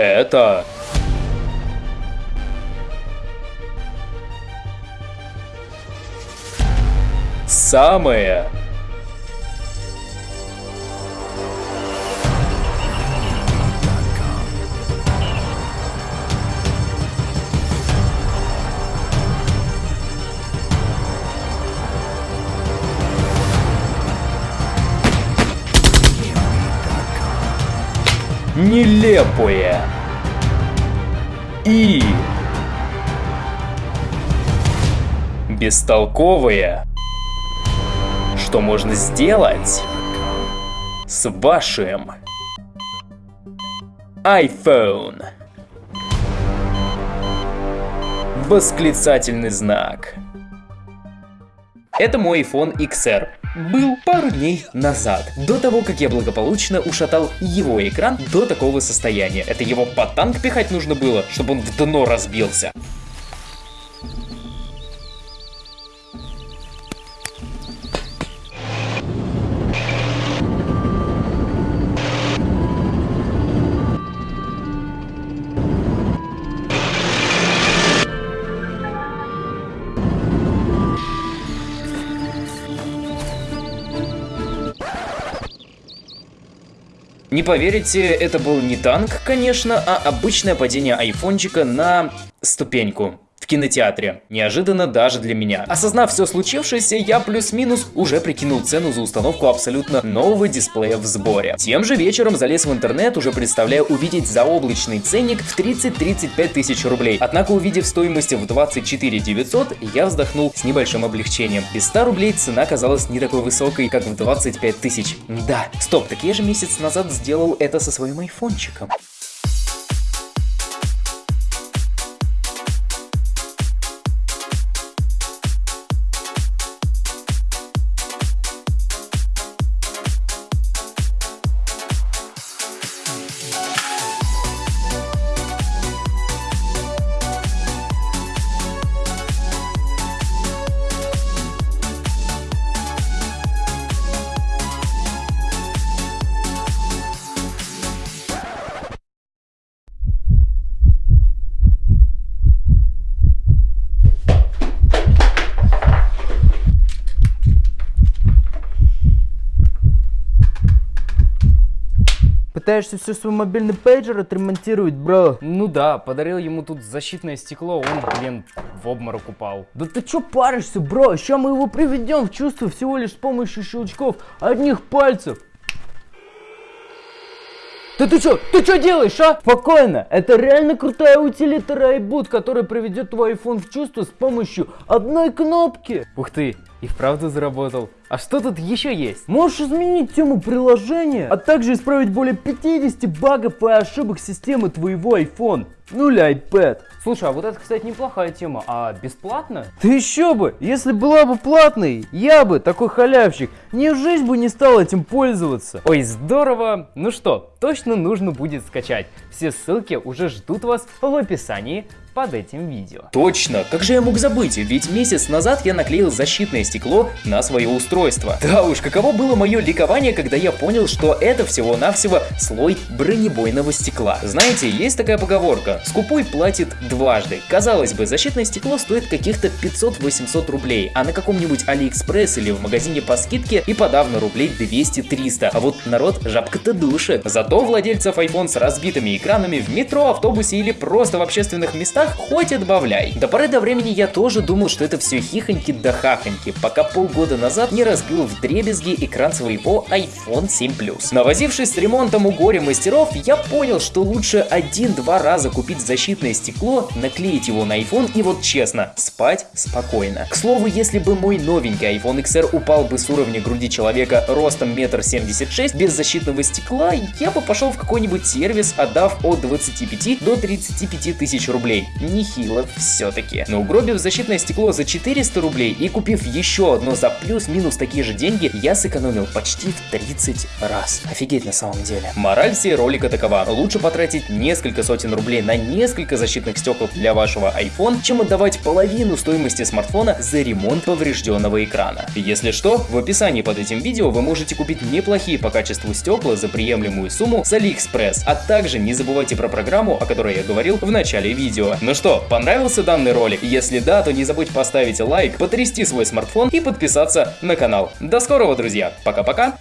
Это... Самое... Нелепое и бестолковое. Что можно сделать с вашим iPhone? Восклицательный знак. Это мой iPhone XR. Был пару дней назад, до того, как я благополучно ушатал его экран до такого состояния. Это его под танк пихать нужно было, чтобы он в дно разбился. Не поверите, это был не танк, конечно, а обычное падение айфончика на ступеньку кинотеатре. Неожиданно даже для меня. Осознав все случившееся, я плюс-минус уже прикинул цену за установку абсолютно нового дисплея в сборе. Тем же вечером залез в интернет, уже представляя увидеть заоблачный ценник в 30-35 тысяч рублей. Однако увидев стоимость в 24 900, я вздохнул с небольшим облегчением. Без 100 рублей цена казалась не такой высокой, как в 25 тысяч. Да, стоп, так я же месяц назад сделал это со своим айфончиком. Пытаешься все свой мобильный пейджер отремонтировать, бро? Ну да, подарил ему тут защитное стекло, он, блин, в обморок упал. Да ты чё паришься, бро? Сейчас мы его приведем в чувство всего лишь с помощью щелчков одних пальцев. Да ты чё, ты чё делаешь, а? Спокойно, это реально крутая утилита Rayboot, которая приведет твой iPhone в чувство с помощью одной кнопки. Ух ты, и вправду заработал. А что тут еще есть? Можешь изменить тему приложения, а также исправить более 50 багов и ошибок системы твоего iPhone. Ну или iPad. Слушай, а вот это, кстати, неплохая тема. А бесплатно? Ты еще бы! Если была бы платной, я бы, такой халявщик, ни в жизнь бы не стал этим пользоваться. Ой, здорово! Ну что, точно нужно будет скачать. Все ссылки уже ждут вас в описании под этим видео. Точно, как же я мог забыть, ведь месяц назад я наклеил защитное стекло на свое устройство. Да уж, каково было мое ликование, когда я понял, что это всего-навсего слой бронебойного стекла. Знаете, есть такая поговорка, скупой платит дважды. Казалось бы, защитное стекло стоит каких-то 500-800 рублей, а на каком-нибудь Алиэкспресс или в магазине по скидке и подавно рублей 200-300. А вот народ жабка-то душит. Зато владельцев iPhone с разбитыми экранами в метро, автобусе или просто в общественных местах хоть отбавляй. До поры до времени я тоже думал, что это все хихоньки да хахоньки, пока полгода назад не разбил вдребезги экран своего iPhone 7 Plus. Навозившись с ремонтом у горе-мастеров, я понял, что лучше один-два раза купить защитное стекло, наклеить его на iPhone и вот честно, спать спокойно. К слову, если бы мой новенький iPhone XR упал бы с уровня груди человека ростом метр семьдесят шесть без защитного стекла, я бы пошел в какой-нибудь сервис, отдав от 25 до 35 тысяч рублей нехило все-таки. Но угробив защитное стекло за 400 рублей и купив еще одно за плюс-минус такие же деньги я сэкономил почти в 30 раз. Офигеть на самом деле. Мораль всей ролика такова. Лучше потратить несколько сотен рублей на несколько защитных стекол для вашего iPhone, чем отдавать половину стоимости смартфона за ремонт поврежденного экрана. Если что, в описании под этим видео вы можете купить неплохие по качеству стекла за приемлемую сумму с AliExpress, а также не забывайте про программу, о которой я говорил в начале видео. Ну что, понравился данный ролик? Если да, то не забудь поставить лайк, потрясти свой смартфон и подписаться на канал. До скорого, друзья! Пока-пока!